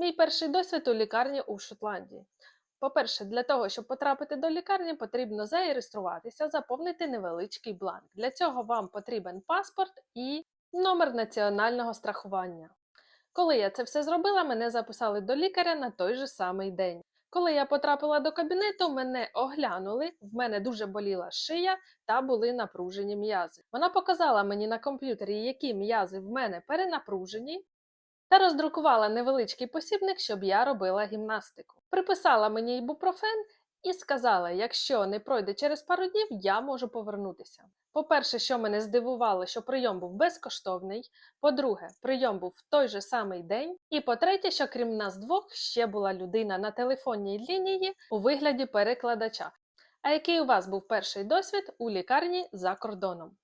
Мій перший досвід у лікарні у Шотландії. По-перше, для того, щоб потрапити до лікарні, потрібно зареєструватися, заповнити невеличкий бланк. Для цього вам потрібен паспорт і номер національного страхування. Коли я це все зробила, мене записали до лікаря на той же самий день. Коли я потрапила до кабінету, мене оглянули, в мене дуже боліла шия та були напружені м'язи. Вона показала мені на комп'ютері, які м'язи в мене перенапружені, та роздрукувала невеличкий посібник, щоб я робила гімнастику. Приписала мені ібупрофен і сказала, якщо не пройде через пару днів, я можу повернутися. По-перше, що мене здивувало, що прийом був безкоштовний. По-друге, прийом був в той же самий день. І по-третє, що крім нас двох ще була людина на телефонній лінії у вигляді перекладача. А який у вас був перший досвід у лікарні за кордоном?